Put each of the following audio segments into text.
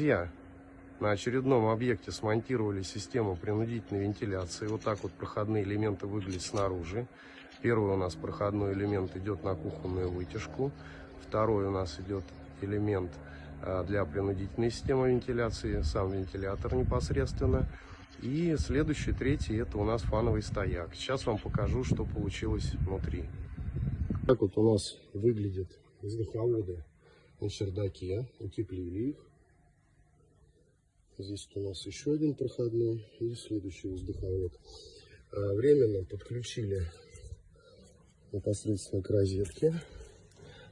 Друзья, на очередном объекте смонтировали систему принудительной вентиляции. Вот так вот проходные элементы выглядят снаружи. Первый у нас проходной элемент идет на кухонную вытяжку. Второй у нас идет элемент а, для принудительной системы вентиляции, сам вентилятор непосредственно. И следующий, третий, это у нас фановый стояк. Сейчас вам покажу, что получилось внутри. Так вот у нас выглядят воздуховоды на чердаке. Утеплили их. Здесь у нас еще один проходной и следующий воздуховод. А, Временно подключили непосредственно к розетке.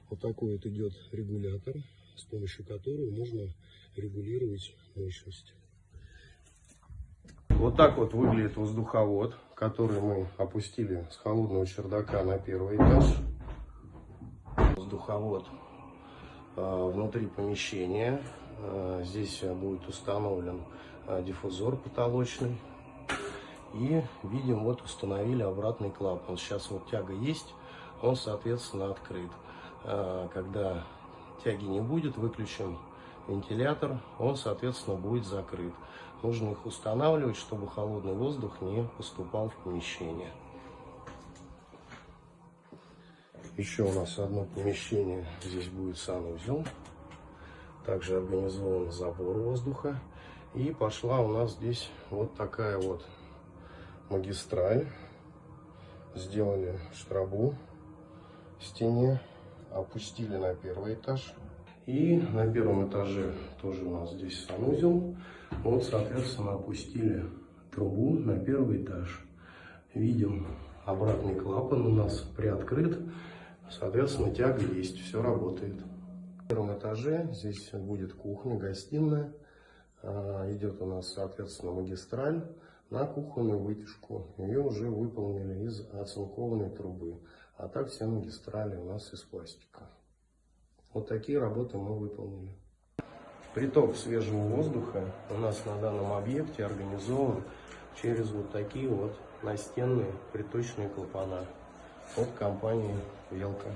Вот такой вот идет регулятор, с помощью которого можно регулировать мощность. Вот так вот выглядит воздуховод, который мы опустили с холодного чердака на первый этаж. Воздуховод э, внутри помещения. Э, здесь будет установлен э, диффузор потолочный. И видим, вот установили обратный клапан. Сейчас вот тяга есть, он, соответственно, открыт. Э, Когда тяги не будет, выключим вентилятор, он, соответственно, будет закрыт. Нужно их устанавливать, чтобы холодный воздух не поступал в помещение. Еще у нас одно помещение, здесь будет санузел. Также организован забор воздуха. И пошла у нас здесь вот такая вот магистраль. Сделали штрабу в стене, опустили на первый этаж. И на первом этаже тоже у нас здесь санузел. Вот, соответственно, опустили трубу на первый этаж. Видим, обратный клапан у нас приоткрыт. Соответственно, тяга есть, все работает. Первом этаже здесь будет кухня, гостиная. А, Идет у нас, соответственно, магистраль на кухонную вытяжку. Ее уже выполнили из оцинкованной трубы. А так все магистрали у нас из пластика. Вот такие работы мы выполнили. Приток свежего воздуха у нас на данном объекте организован через вот такие вот настенные приточные клапана от компании Велка.